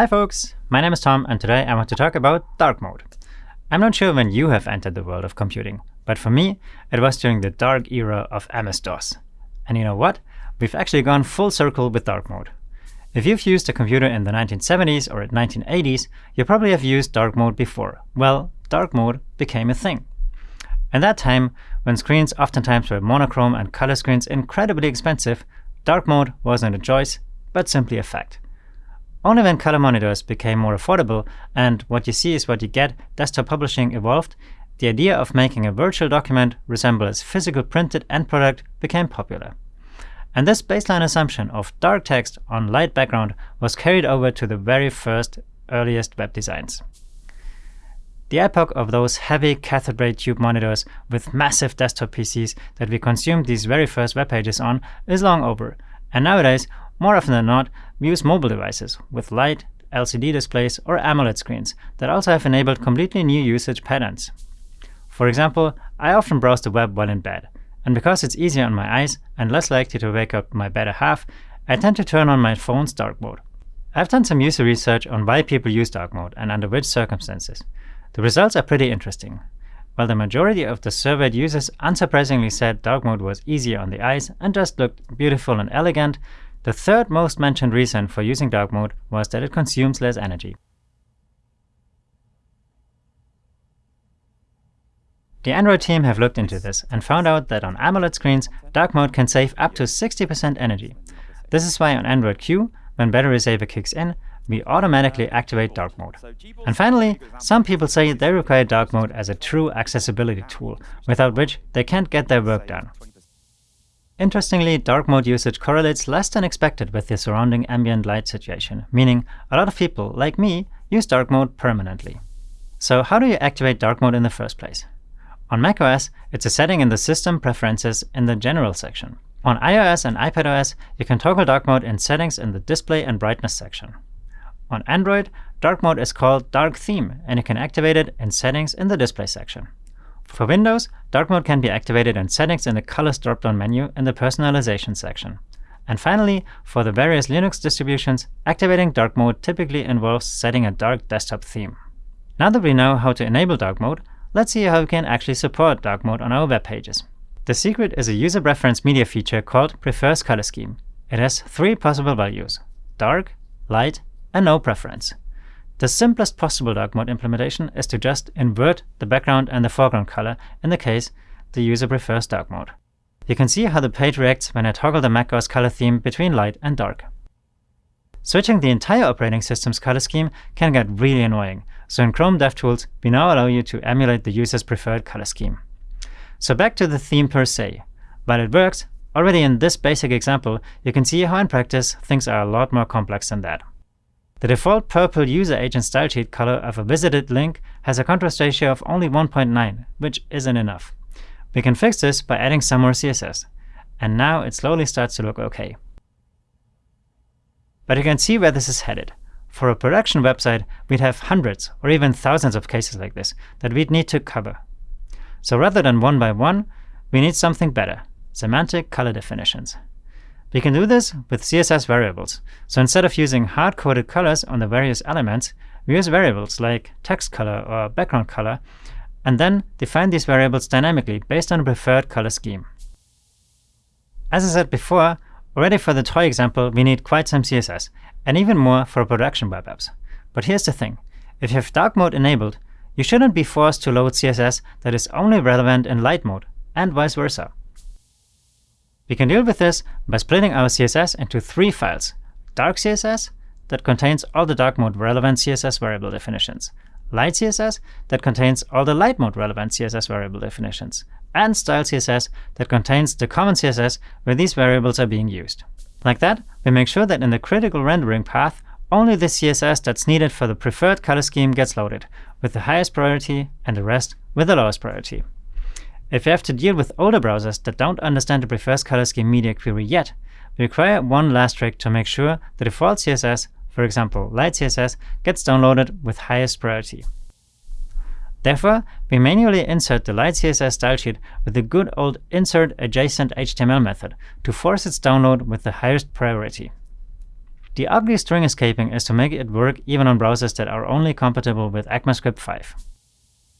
Hi folks, my name is Tom and today I want to talk about dark mode. I'm not sure when you have entered the world of computing, but for me it was during the dark era of MS-DOS. And you know what? We've actually gone full circle with dark mode. If you've used a computer in the 1970s or 1980s, you probably have used dark mode before. Well, dark mode became a thing. In that time, when screens oftentimes were monochrome and color screens incredibly expensive, dark mode wasn't a choice, but simply a fact. Only when color monitors became more affordable and what you see is what you get desktop publishing evolved, the idea of making a virtual document resemble its physical printed end product became popular. And this baseline assumption of dark text on light background was carried over to the very first earliest web designs. The epoch of those heavy cathode ray tube monitors with massive desktop PCs that we consumed these very first web pages on is long over, and nowadays, more often than not, we use mobile devices with light, LCD displays, or AMOLED screens that also have enabled completely new usage patterns. For example, I often browse the web while in bed, and because it's easier on my eyes and less likely to wake up my better half, I tend to turn on my phone's dark mode. I've done some user research on why people use dark mode and under which circumstances. The results are pretty interesting. While the majority of the surveyed users unsurprisingly said dark mode was easier on the eyes and just looked beautiful and elegant, the third most mentioned reason for using dark mode was that it consumes less energy. The Android team have looked into this and found out that on AMOLED screens, dark mode can save up to 60% energy. This is why on Android Q, when battery saver kicks in, we automatically activate dark mode. And finally, some people say they require dark mode as a true accessibility tool, without which they can't get their work done. Interestingly, dark mode usage correlates less than expected with the surrounding ambient light situation, meaning a lot of people, like me, use dark mode permanently. So how do you activate dark mode in the first place? On macOS, it's a setting in the System Preferences in the General section. On iOS and iPadOS, you can toggle dark mode in Settings in the Display and Brightness section. On Android, dark mode is called Dark Theme, and you can activate it in Settings in the Display section. For Windows, dark mode can be activated in Settings in the Colors drop-down menu in the Personalization section. And finally, for the various Linux distributions, activating dark mode typically involves setting a dark desktop theme. Now that we know how to enable dark mode, let's see how we can actually support dark mode on our web pages. The secret is a user preference media feature called Prefers Color Scheme. It has three possible values, dark, light, and no preference. The simplest possible dark mode implementation is to just invert the background and the foreground color, in the case the user prefers dark mode. You can see how the page reacts when I toggle the macOS color theme between light and dark. Switching the entire operating system's color scheme can get really annoying, so in Chrome DevTools, we now allow you to emulate the user's preferred color scheme. So back to the theme per se. While it works, already in this basic example, you can see how in practice things are a lot more complex than that. The default purple user agent stylesheet color of a visited link has a contrast ratio of only 1.9, which isn't enough. We can fix this by adding some more CSS. And now it slowly starts to look OK. But you can see where this is headed. For a production website, we'd have hundreds or even thousands of cases like this that we'd need to cover. So rather than one by one, we need something better, semantic color definitions. We can do this with CSS variables. So instead of using hard-coded colors on the various elements, we use variables like text color or background color, and then define these variables dynamically based on a preferred color scheme. As I said before, already for the toy example, we need quite some CSS, and even more for production web apps. But here's the thing. If you have dark mode enabled, you shouldn't be forced to load CSS that is only relevant in light mode, and vice versa. We can deal with this by splitting our CSS into three files. Dark CSS, that contains all the dark mode relevant CSS variable definitions. Light CSS, that contains all the light mode relevant CSS variable definitions. And Style CSS, that contains the common CSS where these variables are being used. Like that, we make sure that in the critical rendering path, only the CSS that's needed for the preferred color scheme gets loaded, with the highest priority and the rest with the lowest priority. If you have to deal with older browsers that don't understand the prefers color scheme media query yet, we require one last trick to make sure the default CSS, for example light CSS, gets downloaded with highest priority. Therefore, we manually insert the light CSS stylesheet with the good old insert adjacent HTML method to force its download with the highest priority. The ugly string escaping is to make it work even on browsers that are only compatible with ECMAScript 5.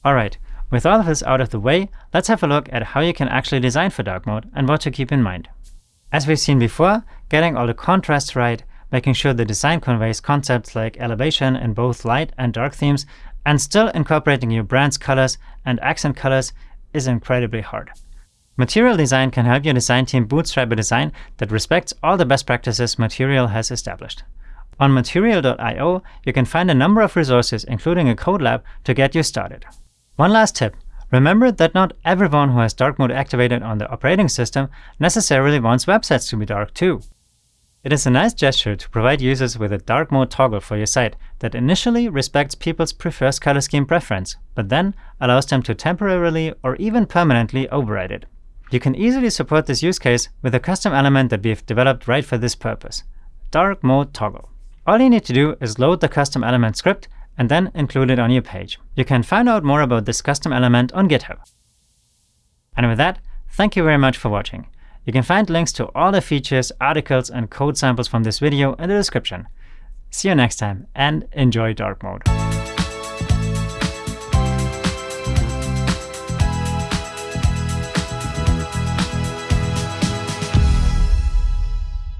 Alright, with all of this out of the way, let's have a look at how you can actually design for dark mode and what to keep in mind. As we've seen before, getting all the contrasts right, making sure the design conveys concepts like elevation in both light and dark themes, and still incorporating your brand's colors and accent colors is incredibly hard. Material Design can help your design team bootstrap a design that respects all the best practices Material has established. On material.io, you can find a number of resources, including a code lab, to get you started. One last tip. Remember that not everyone who has dark mode activated on the operating system necessarily wants websites to be dark too. It is a nice gesture to provide users with a dark mode toggle for your site that initially respects people's preferred color scheme preference, but then allows them to temporarily or even permanently override it. You can easily support this use case with a custom element that we've developed right for this purpose, dark mode toggle. All you need to do is load the custom element script and then include it on your page. You can find out more about this custom element on GitHub. And with that, thank you very much for watching. You can find links to all the features, articles, and code samples from this video in the description. See you next time, and enjoy dark mode.